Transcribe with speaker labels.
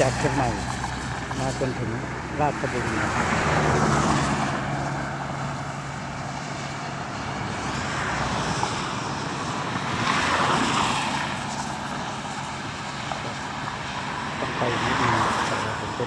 Speaker 1: จากเชียงใหม่มาจนถึงราชบุรีต้องไปนิดนึงแต่ผมจะ